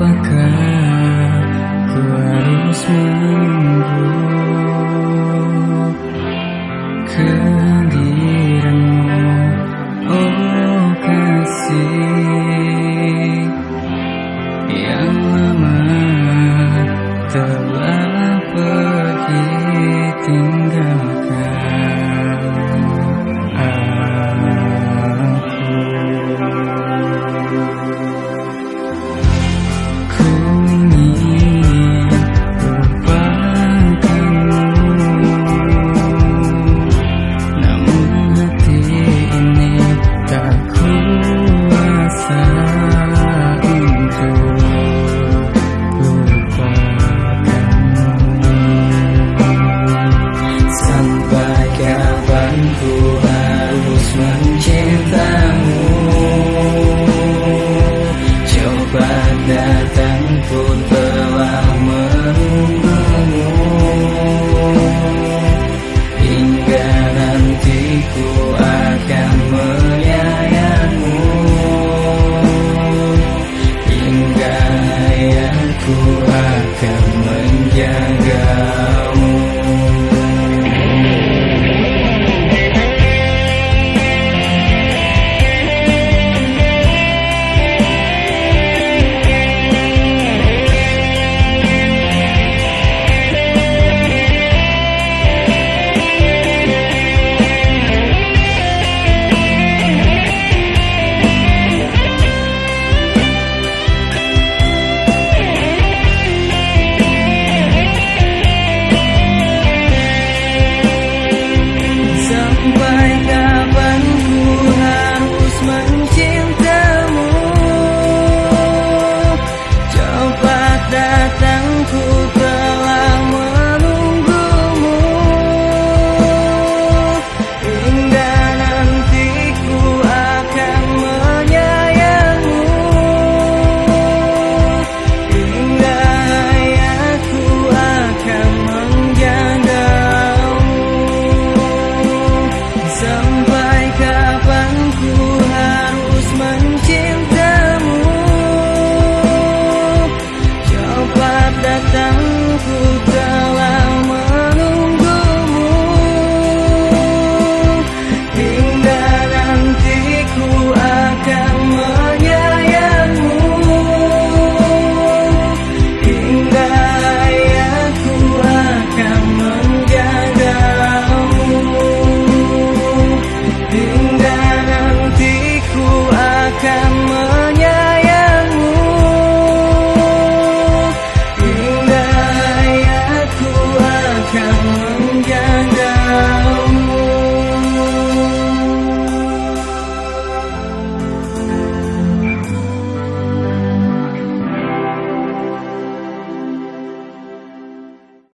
Apakah harus menunggu kehadiranmu Oh kasih yang lama telah menjagamu aku